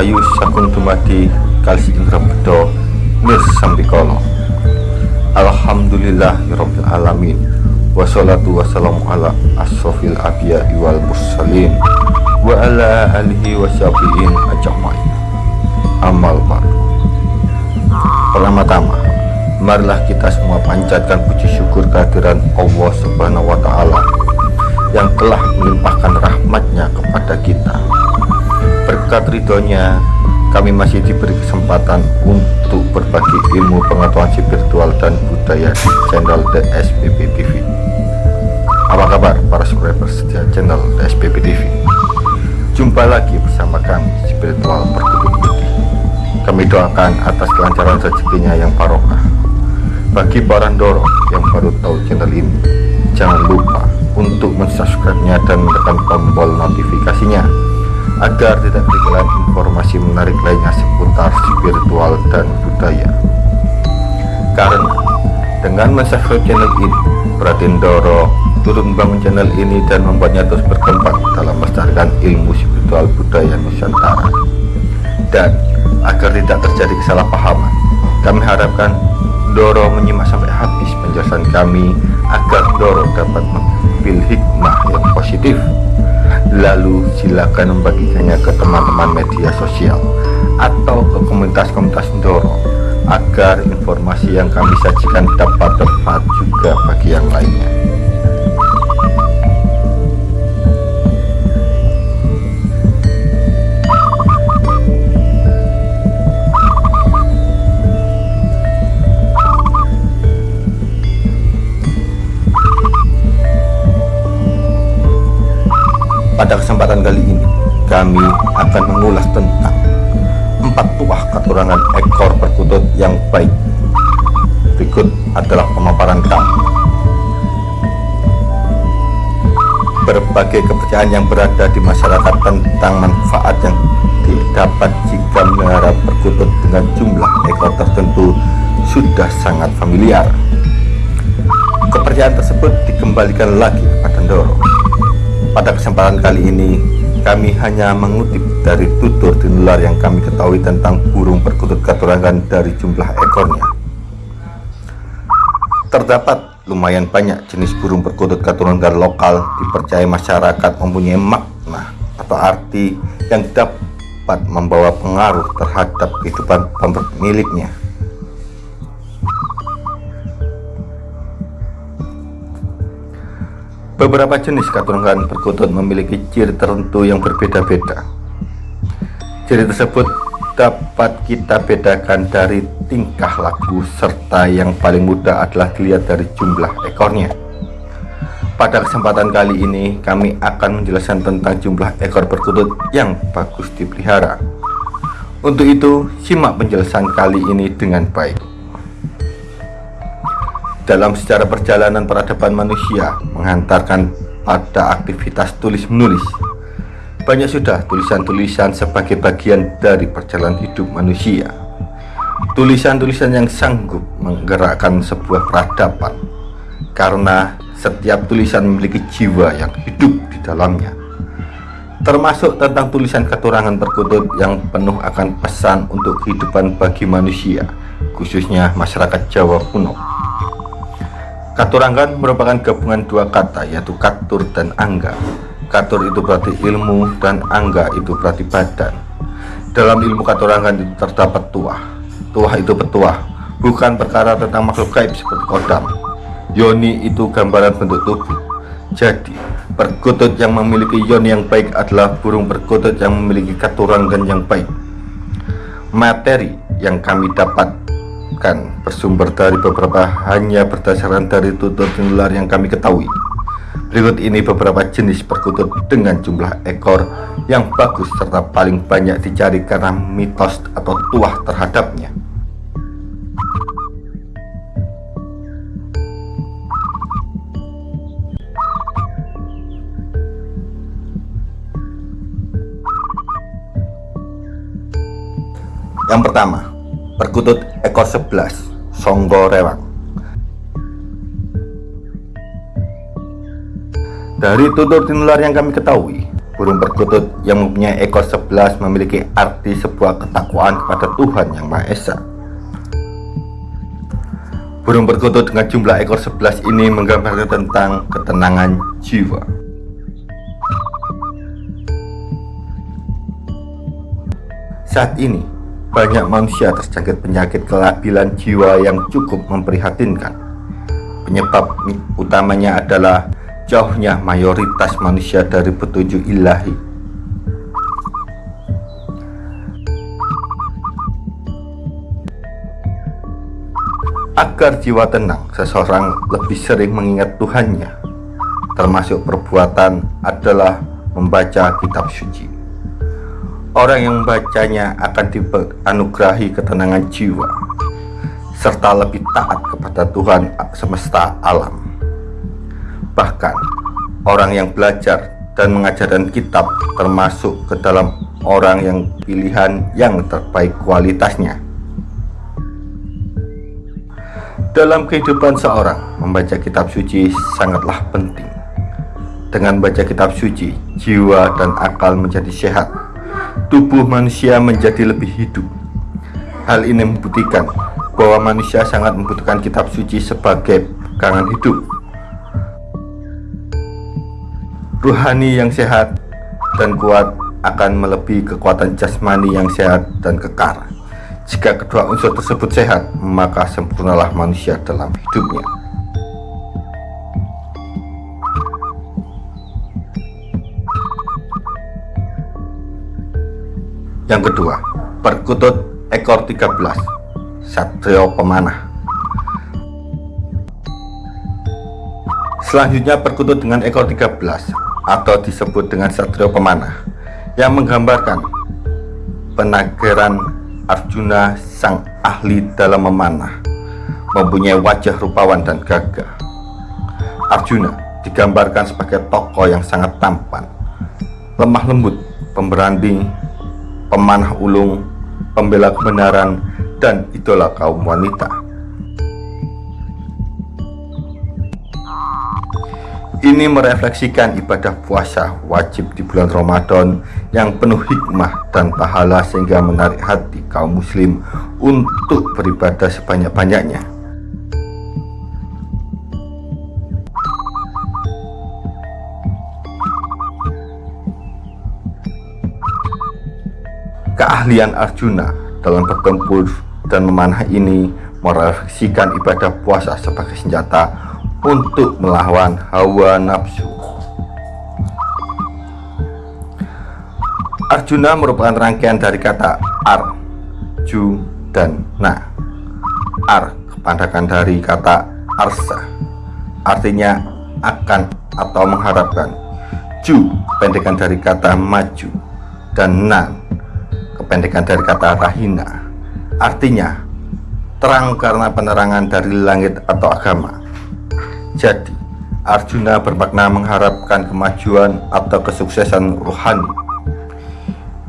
Rahayu Sakung Dumadi Kalis Indra Bedo Mir Sambikolo Alhamdulillah Rabbil Alamin. Wassalatu wassalamu ala asrofil abiyah wal mursalin. Wa ala alihi wasyabi'in ajamain Amal baru Pertama-tama Marilah kita semua panjatkan puji syukur kehadiran Allah Subhanahu wa Ta'ala yang telah melimpahkan rahmatnya kepada kita berkat ridhonya kami masih diberi kesempatan untuk berbagi ilmu pengetahuan spiritual dan budaya di channel SPP TV apa kabar para subscriber setia channel SPP TV jumpa lagi bersama kami spiritual perkutut putih. Kami doakan atas kelancaran rezekinya yang barokah. Bagi para dorong yang baru tahu channel ini jangan lupa untuk mensubscribe-nya dan menekan tombol notifikasinya agar tidak ketinggalan informasi menarik lainnya seputar spiritual dan budaya. Karena dengan mensubscribe channel ini Raden Doro turut membangun channel ini dan membuatnya terus berkembang dalam melestarikan ilmu spiritual budaya Nusantara. Dan agar tidak terjadi kesalahpahaman kami harapkan Doro menyimak sampai habis penjelasan kami agar Doro dapat mengambil hikmah yang positif lalu silakan membagikannya ke teman-teman media sosial atau ke komunitas-komunitas Doro agar informasi yang kami sajikan dapat tepat juga bagi yang lainnya Pada kesempatan kali ini, kami akan mengulas tentang empat tuah keturunan ekor perkutut yang baik. Berikut adalah pemaparan kami. Berbagai kepercayaan yang berada di masyarakat tentang manfaat yang didapat jika melihara perkutut dengan jumlah ekor tertentu sudah sangat familiar. Kepercayaan tersebut dikembalikan lagi kepada Ndoro pada kesempatan kali ini, kami hanya mengutip dari tutur tinular yang kami ketahui tentang burung perkutut katurangan dari jumlah ekornya. Terdapat lumayan banyak jenis burung perkutut katurangan lokal dipercaya masyarakat mempunyai makna atau arti yang dapat membawa pengaruh terhadap kehidupan pemiliknya. Beberapa jenis keturunan perkutut memiliki ciri tertentu yang berbeda-beda. Ciri tersebut dapat kita bedakan dari tingkah laku serta yang paling mudah adalah dilihat dari jumlah ekornya. Pada kesempatan kali ini kami akan menjelaskan tentang jumlah ekor perkutut yang bagus dipelihara. Untuk itu, simak penjelasan kali ini dengan baik. Dalam sejarah perjalanan peradaban manusia menghantarkan pada aktivitas tulis-menulis, banyak sudah tulisan-tulisan sebagai bagian dari perjalanan hidup manusia. Tulisan-tulisan yang sanggup menggerakkan sebuah peradaban, karena setiap tulisan memiliki jiwa yang hidup di dalamnya. Termasuk tentang tulisan keturangan perkutut yang penuh akan pesan untuk kehidupan bagi manusia, khususnya masyarakat Jawa kuno. Katurangan merupakan gabungan dua kata yaitu katur dan angga. Katur itu berarti ilmu dan angga itu berarti badan. Dalam ilmu katurangan itu terdapat tuah. Tuah itu petuah, bukan perkara tentang makhluk gaib seperti kodam. Yoni itu gambaran bentuk tubuh. Jadi, perkutut yang memiliki yoni yang baik adalah burung perkutut yang memiliki katurangan yang baik. Materi yang kami dapat bersumber dari beberapa hanya berdasarkan dari tutur tinular yang kami ketahui. Berikut ini beberapa jenis perkutut dengan jumlah ekor yang bagus serta paling banyak dicari karena mitos atau tuah terhadapnya. Yang pertama, perkutut ekor 11 Songgo Rewang dari tutur tinular yang kami ketahui Burung perkutut yang mempunyai ekor 11 memiliki arti sebuah ketakwaan kepada Tuhan Yang Maha Esa. Burung perkutut dengan jumlah ekor 11 ini menggambarkan tentang ketenangan jiwa. Saat ini, banyak manusia terjangkit penyakit kelabilan jiwa yang cukup memprihatinkan. Penyebab utamanya adalah jauhnya mayoritas manusia dari petunjuk ilahi. Agar jiwa tenang, seseorang lebih sering mengingat Tuhannya, termasuk perbuatan adalah membaca kitab suci. Orang yang membacanya akan dianugerahi ketenangan jiwa, serta lebih taat kepada Tuhan semesta alam. Bahkan, orang yang belajar dan mengajarkan kitab termasuk ke dalam orang yang pilihan yang terbaik kualitasnya. Dalam kehidupan seorang, membaca kitab suci sangatlah penting. Dengan baca kitab suci, jiwa dan akal menjadi sehat. Tubuh manusia menjadi lebih hidup. Hal ini membuktikan bahwa manusia sangat membutuhkan kitab suci sebagai pegangan hidup Ruhani yang sehat dan kuat akan melebihi kekuatan jasmani yang sehat dan kekar. Jika kedua unsur tersebut sehat, maka sempurnalah manusia dalam hidupnya. Yang kedua, perkutut ekor 13, Satrio Pemanah. Selanjutnya perkutut dengan ekor 13 atau disebut dengan Satrio Pemanah yang menggambarkan penagaran Arjuna sang ahli dalam memanah mempunyai wajah rupawan dan gagah Arjuna digambarkan sebagai tokoh yang sangat tampan lemah lembut, pemberani, pemanah ulung, pembela kebenaran, dan idola kaum wanita Ini merefleksikan ibadah puasa wajib di bulan Ramadan yang penuh hikmah dan pahala sehingga menarik hati kaum muslim untuk beribadah sebanyak-banyaknya. Keahlian Arjuna dalam bertempur dan memanah ini merefleksikan ibadah puasa sebagai senjata untuk melawan hawa nafsu. Arjuna merupakan rangkaian dari kata ar, ju, dan na. Ar kepandakan dari kata arsa, artinya akan atau mengharapkan. Ju kependekan dari kata maju dan na kependekan dari kata rahina, artinya terang karena penerangan dari langit atau agama. Jadi, Arjuna bermakna mengharapkan kemajuan atau kesuksesan rohani.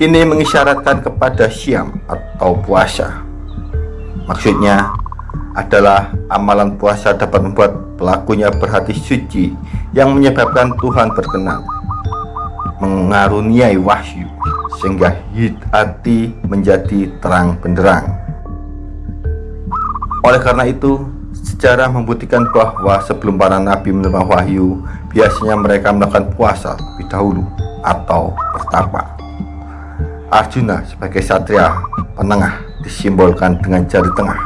Ini mengisyaratkan kepada siam atau puasa. Maksudnya adalah amalan puasa dapat membuat pelakunya berhati suci yang menyebabkan Tuhan berkenan, mengaruniai wahyu sehingga hati menjadi terang benderang. Oleh karena itu, Sejarah membuktikan bahwa sebelum para nabi menerima wahyu, biasanya mereka melakukan puasa lebih dahulu atau bertapa. Arjuna sebagai satria penengah disimbolkan dengan jari tengah,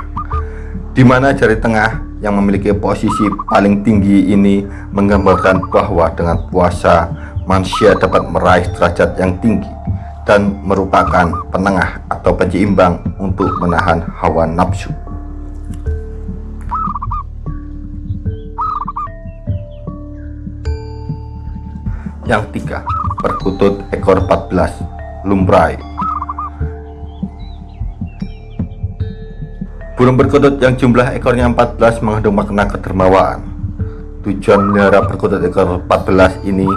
di mana jari tengah yang memiliki posisi paling tinggi ini menggambarkan bahwa dengan puasa manusia dapat meraih derajat yang tinggi dan merupakan penengah atau penyeimbang untuk menahan hawa nafsu. Yang tiga, perkutut ekor 14, lumbrai. Burung perkutut yang jumlah ekornya 14 mengandung makna kedermawaan. Tujuan melihara perkutut ekor 14 ini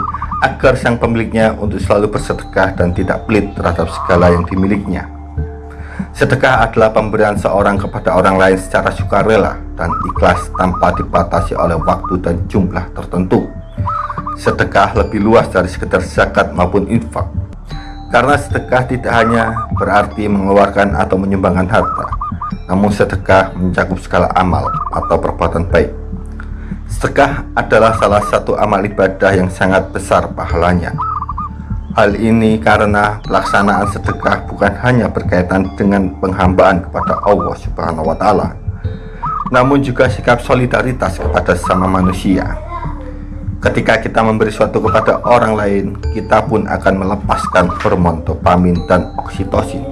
agar sang pemiliknya untuk selalu bersedekah dan tidak pelit terhadap segala yang dimilikinya. Sedekah adalah pemberian seorang kepada orang lain secara sukarela dan ikhlas tanpa dibatasi oleh waktu dan jumlah tertentu. sedekah lebih luas dari sekedar zakat maupun infak karena sedekah tidak hanya berarti mengeluarkan atau menyumbangkan harta namun sedekah mencakup segala amal atau perbuatan baik sedekah adalah salah satu amal ibadah yang sangat besar pahalanya Hal ini karena pelaksanaan sedekah bukan hanya berkaitan dengan penghambaan kepada Allah Subhanahu wa taala, namun juga sikap solidaritas kepada sama manusia. Ketika kita memberi sesuatu kepada orang lain, kita pun akan melepaskan hormon dopamin dan oksitosin.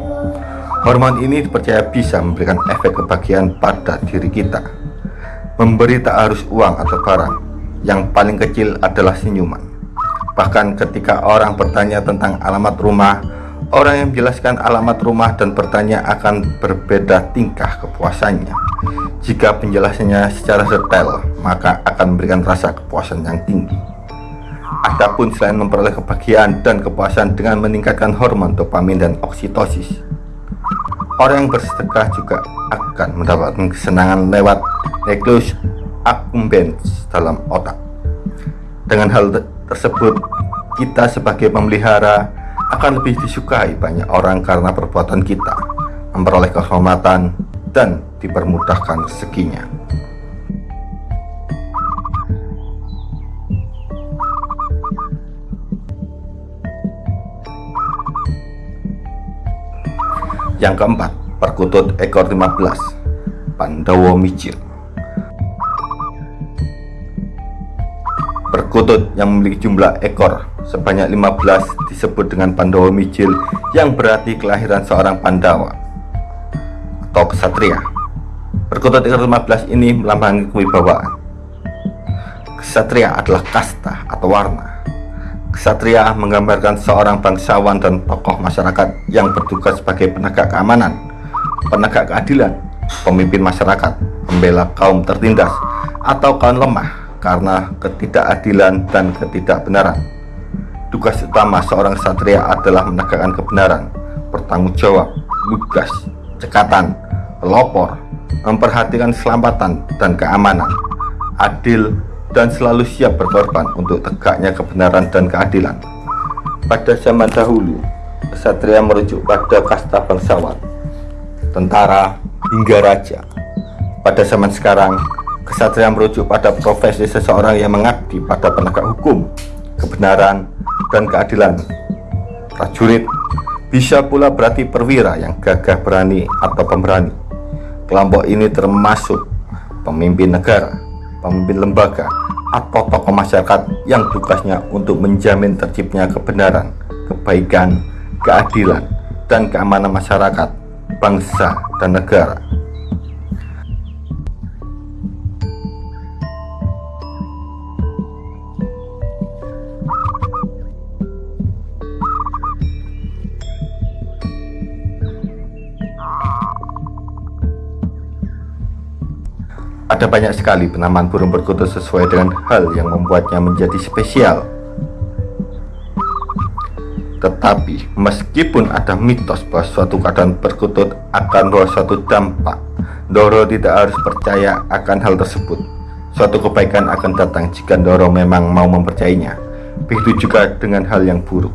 Hormon ini dipercaya bisa memberikan efek kebahagiaan pada diri kita. Memberi tak harus uang atau barang, yang paling kecil adalah senyuman. Bahkan ketika orang bertanya tentang alamat rumah, orang yang menjelaskan alamat rumah dan bertanya akan berbeda tingkah kepuasannya. Jika penjelasannya secara detail, maka akan memberikan rasa kepuasan yang tinggi. Adapun selain memperoleh kebahagiaan dan kepuasan dengan meningkatkan hormon dopamin dan oksitosis, orang yang bersedekah juga akan mendapatkan kesenangan lewat nukleus accumbens dalam otak. Dengan hal tersebut kita sebagai pemelihara akan lebih disukai banyak orang karena perbuatan kita memperoleh kehormatan dan dipermudahkan rezekinya yang keempat perkutut ekor 15 Pandawa Micir Perkutut yang memiliki jumlah ekor sebanyak 15 disebut dengan Pandawa Mijil yang berarti kelahiran seorang Pandawa atau kesatria. Perkutut ekor 15 ini melambangkan kewibawaan. Kesatria adalah kasta atau warna. Kesatria menggambarkan seorang bangsawan dan tokoh masyarakat yang bertugas sebagai penegak keamanan, penegak keadilan, pemimpin masyarakat, pembela kaum tertindas, atau kaum lemah karena ketidakadilan dan ketidakbenaran. Tugas utama seorang satria adalah menegakkan kebenaran, bertanggung jawab, lugas, cekatan, pelopor, memperhatikan keselamatan dan keamanan, adil, dan selalu siap berkorban untuk tegaknya kebenaran dan keadilan. Pada zaman dahulu, kesatria merujuk pada kasta bangsawan, tentara, hingga raja. Pada zaman sekarang, Kesatria merujuk pada profesi seseorang yang mengabdi pada penegak hukum, kebenaran, dan keadilan. Prajurit bisa pula berarti perwira yang gagah berani atau pemberani. Kelompok ini termasuk pemimpin negara, pemimpin lembaga, atau tokoh masyarakat yang tugasnya untuk menjamin terciptanya kebenaran, kebaikan, keadilan, dan keamanan masyarakat, bangsa, dan negara. Ada banyak sekali penamaan burung perkutut sesuai dengan hal yang membuatnya menjadi spesial. Tetapi, meskipun ada mitos bahwa suatu keadaan perkutut akan bawa suatu dampak, Doro tidak harus percaya akan hal tersebut. Suatu kebaikan akan datang jika Doro memang mau mempercayainya. Begitu juga dengan hal yang buruk.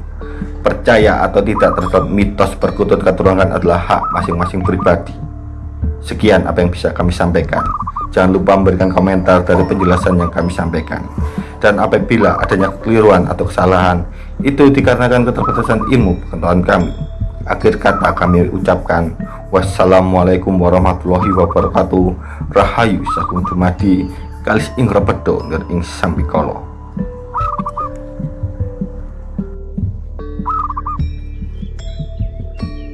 Percaya atau tidak terhadap mitos perkutut keturunan adalah hak masing-masing pribadi. Sekian apa yang bisa kami sampaikan. Jangan lupa memberikan komentar dari penjelasan yang kami sampaikan. Dan apabila adanya kekeliruan atau kesalahan, itu dikarenakan keterbatasan ilmu pengetahuan kami. Akhir kata kami ucapkan, wassalamualaikum warahmatullahi wabarakatuh. Rahayu sakum dumadi kalis ing rebedo ing.